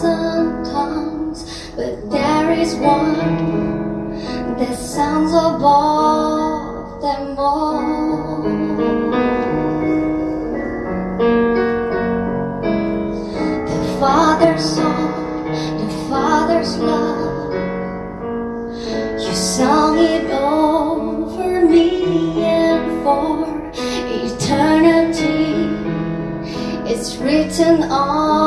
thousand tongues, but there is one that sounds above them all. The Father's song, the Father's love, you sung it over me and for eternity. It's written on.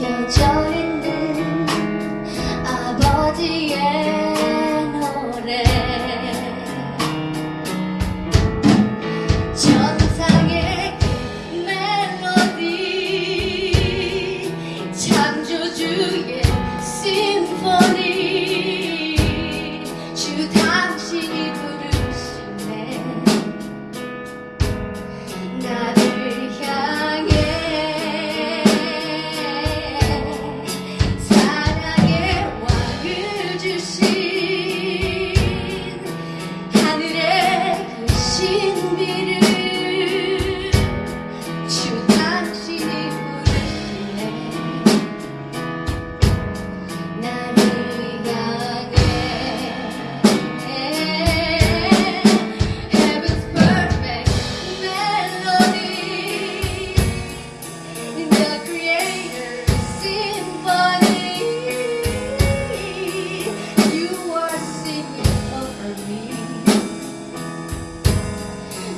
you're joining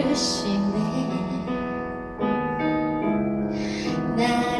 可惜你。那